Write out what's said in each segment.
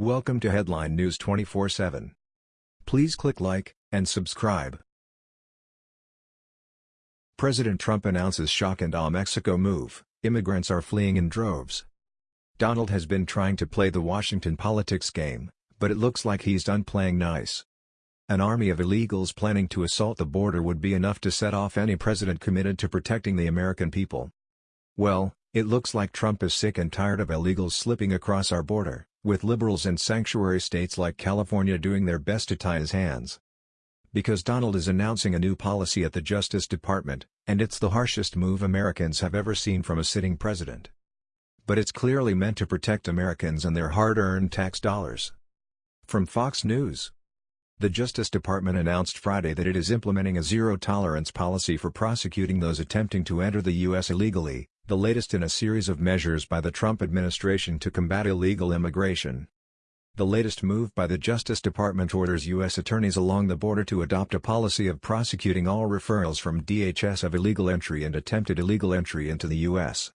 Welcome to Headline News 24/7. Please click like and subscribe. President Trump announces shock and awe Mexico move, immigrants are fleeing in droves. Donald has been trying to play the Washington politics game, but it looks like he's done playing nice. An army of illegals planning to assault the border would be enough to set off any president committed to protecting the American people. Well, it looks like Trump is sick and tired of illegals slipping across our border, with liberals and sanctuary states like California doing their best to tie his hands. Because Donald is announcing a new policy at the Justice Department, and it's the harshest move Americans have ever seen from a sitting president. But it's clearly meant to protect Americans and their hard-earned tax dollars. From Fox News The Justice Department announced Friday that it is implementing a zero-tolerance policy for prosecuting those attempting to enter the U.S. illegally, the latest in a series of measures by the Trump administration to combat illegal immigration. The latest move by the Justice Department orders U.S. attorneys along the border to adopt a policy of prosecuting all referrals from DHS of illegal entry and attempted illegal entry into the U.S.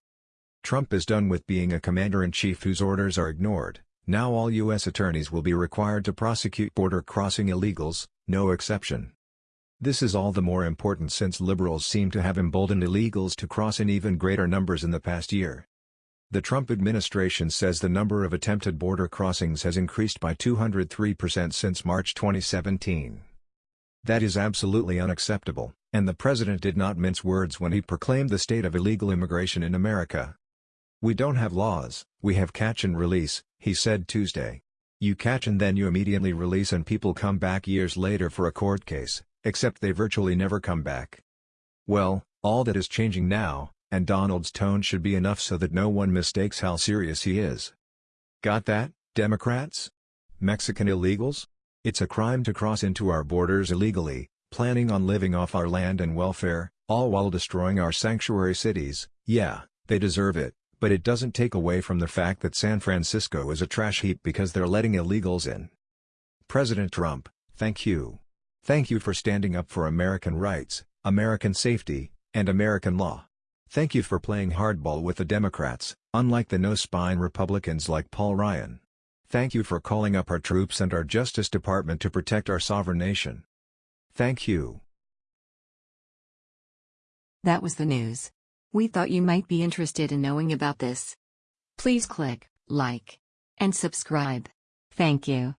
Trump is done with being a commander-in-chief whose orders are ignored, now all U.S. attorneys will be required to prosecute border-crossing illegals, no exception. This is all the more important since liberals seem to have emboldened illegals to cross in even greater numbers in the past year. The Trump administration says the number of attempted border crossings has increased by 203% since March 2017. That is absolutely unacceptable, and the president did not mince words when he proclaimed the state of illegal immigration in America. We don't have laws, we have catch and release, he said Tuesday. You catch and then you immediately release and people come back years later for a court case, except they virtually never come back. Well, all that is changing now, and Donald's tone should be enough so that no one mistakes how serious he is. Got that, Democrats? Mexican illegals? It's a crime to cross into our borders illegally, planning on living off our land and welfare, all while destroying our sanctuary cities, yeah, they deserve it, but it doesn't take away from the fact that San Francisco is a trash heap because they're letting illegals in. President Trump, thank you. Thank you for standing up for American rights, American safety, and American law. Thank you for playing hardball with the Democrats, unlike the no-spine Republicans like Paul Ryan. Thank you for calling up our troops and our Justice Department to protect our sovereign nation. Thank you. That was the news. We thought you might be interested in knowing about this. Please click like and subscribe. Thank you.